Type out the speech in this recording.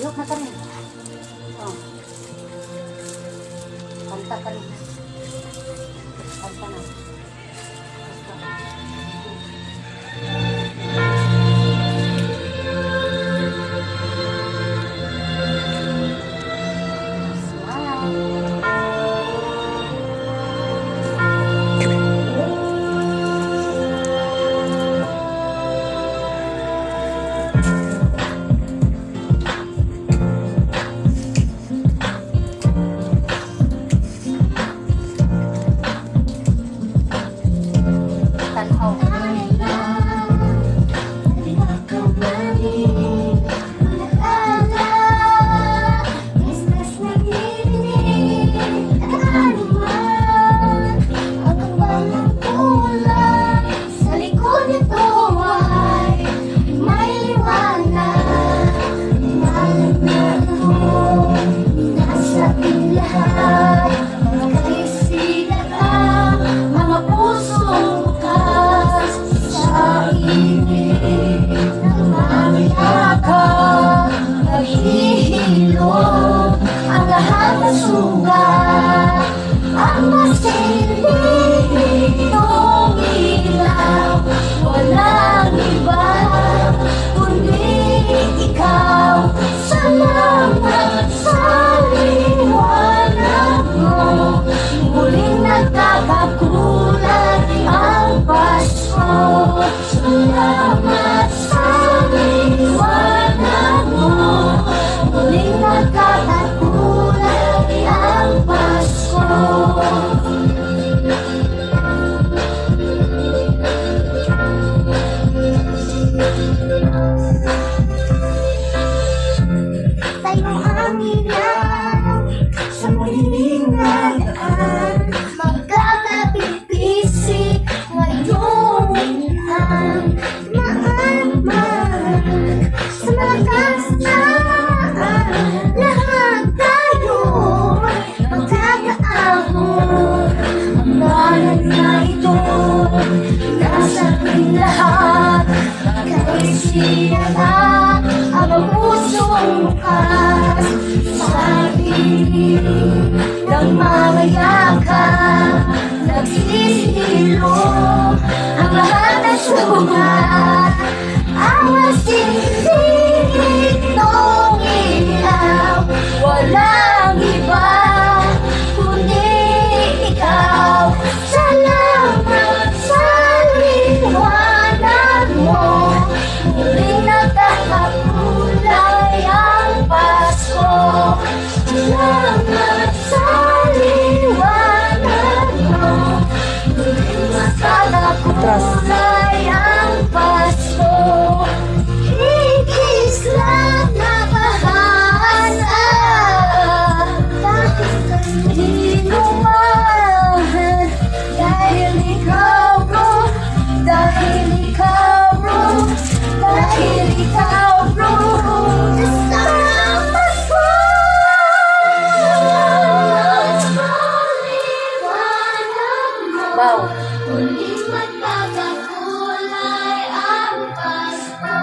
yung katarin. Oh. Kanta ka rin. Kanta na. sinala ang puso bukas. Sa pinig ng mga yaka nagsisilo ang lahat ng sugat. Ang masin Yes. mababaw. Kulit magpapakulay ang Pasko.